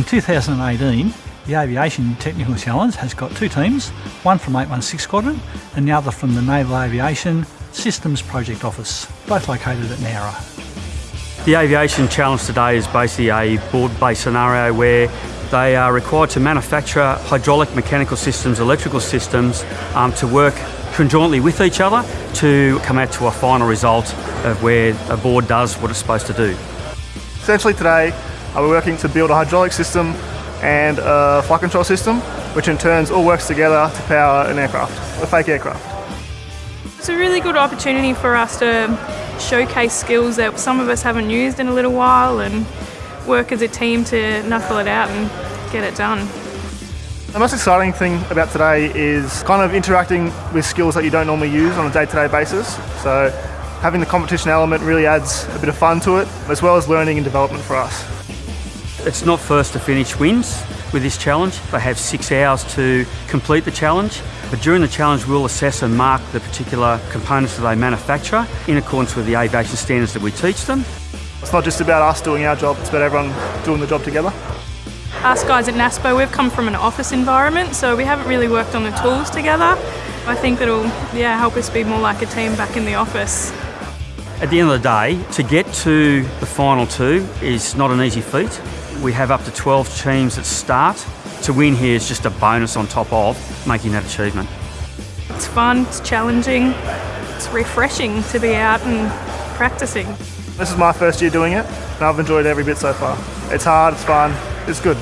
In 2018, the Aviation Technical Challenge has got two teams, one from 816 Squadron and the other from the Naval Aviation Systems Project Office, both located at Nowra. The Aviation Challenge today is basically a board-based scenario where they are required to manufacture hydraulic mechanical systems, electrical systems um, to work conjointly with each other to come out to a final result of where a board does what it's supposed to do. Essentially today, uh, we're working to build a hydraulic system and a flight control system, which in turns all works together to power an aircraft, a fake aircraft. It's a really good opportunity for us to showcase skills that some of us haven't used in a little while and work as a team to knuckle it out and get it done. The most exciting thing about today is kind of interacting with skills that you don't normally use on a day-to-day -day basis. So having the competition element really adds a bit of fun to it, as well as learning and development for us. It's not first to finish wins with this challenge. They have six hours to complete the challenge. But during the challenge, we'll assess and mark the particular components that they manufacture in accordance with the aviation standards that we teach them. It's not just about us doing our job, it's about everyone doing the job together. Us guys at NASPO, we've come from an office environment, so we haven't really worked on the tools together. I think it'll yeah, help us be more like a team back in the office. At the end of the day, to get to the final two is not an easy feat. We have up to 12 teams that start. To win here is just a bonus on top of making that achievement. It's fun, it's challenging, it's refreshing to be out and practicing. This is my first year doing it and I've enjoyed every bit so far. It's hard, it's fun, it's good.